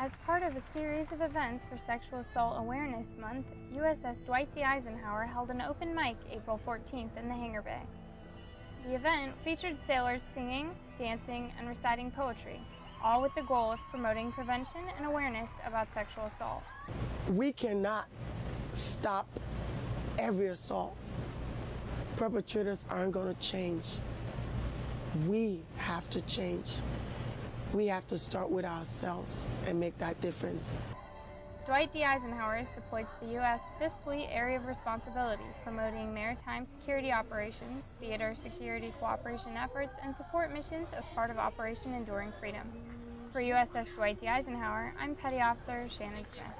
As part of a series of events for Sexual Assault Awareness Month, USS Dwight D. Eisenhower held an open mic April 14th in the hangar bay. The event featured sailors singing, dancing, and reciting poetry, all with the goal of promoting prevention and awareness about sexual assault. We cannot stop every assault. Perpetrators aren't going to change. We have to change we have to start with ourselves and make that difference. Dwight D. Eisenhower is deployed to the U.S. Fifth Fleet Area of Responsibility, promoting maritime security operations, theater security cooperation efforts, and support missions as part of Operation Enduring Freedom. For USS Dwight D. Eisenhower, I'm Petty Officer Shannon Smith.